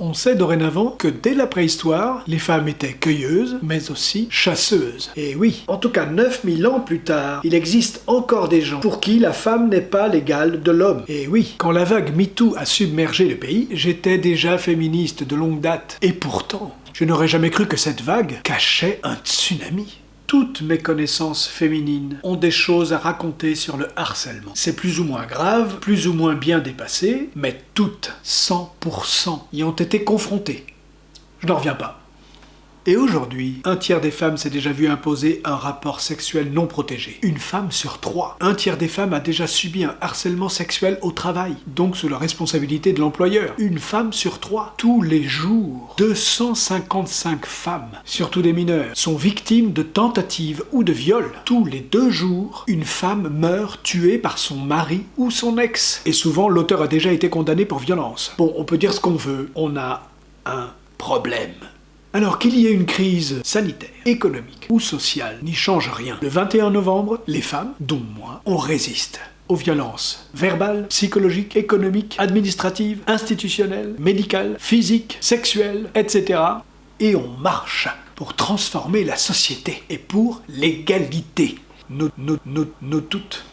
On sait dorénavant que dès la préhistoire, les femmes étaient cueilleuses, mais aussi chasseuses. Et oui, en tout cas 9000 ans plus tard, il existe encore des gens pour qui la femme n'est pas l'égale de l'homme. Et oui, quand la vague MeToo a submergé le pays, j'étais déjà féministe de longue date. Et pourtant, je n'aurais jamais cru que cette vague cachait un tsunami. Toutes mes connaissances féminines ont des choses à raconter sur le harcèlement. C'est plus ou moins grave, plus ou moins bien dépassé, mais toutes, 100%, y ont été confrontées. Je n'en reviens pas. Et aujourd'hui, un tiers des femmes s'est déjà vu imposer un rapport sexuel non protégé. Une femme sur trois. Un tiers des femmes a déjà subi un harcèlement sexuel au travail, donc sous la responsabilité de l'employeur. Une femme sur trois. Tous les jours, 255 femmes, surtout des mineurs, sont victimes de tentatives ou de viols. Tous les deux jours, une femme meurt tuée par son mari ou son ex. Et souvent, l'auteur a déjà été condamné pour violence. Bon, on peut dire ce qu'on veut, on a un problème. Alors qu'il y ait une crise sanitaire, économique ou sociale n'y change rien. Le 21 novembre, les femmes, dont moi, on résiste aux violences verbales, psychologiques, économiques, administratives, institutionnelles, médicales, physiques, sexuelles, etc. Et on marche pour transformer la société et pour l'égalité. Nous, nous, nous, nous toutes.